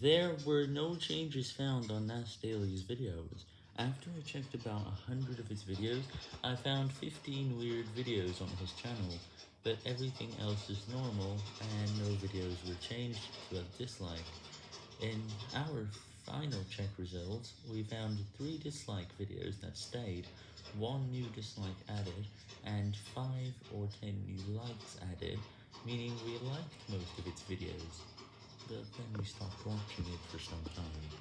There were no changes found on Nas Daily's videos. After I checked about 100 of his videos, I found 15 weird videos on his channel, but everything else is normal, and no videos were changed to a dislike. In our final check results, we found 3 dislike videos that stayed, 1 new dislike added, and 5 or 10 new likes added, meaning we liked most of its videos, then we stopped watching it for some time.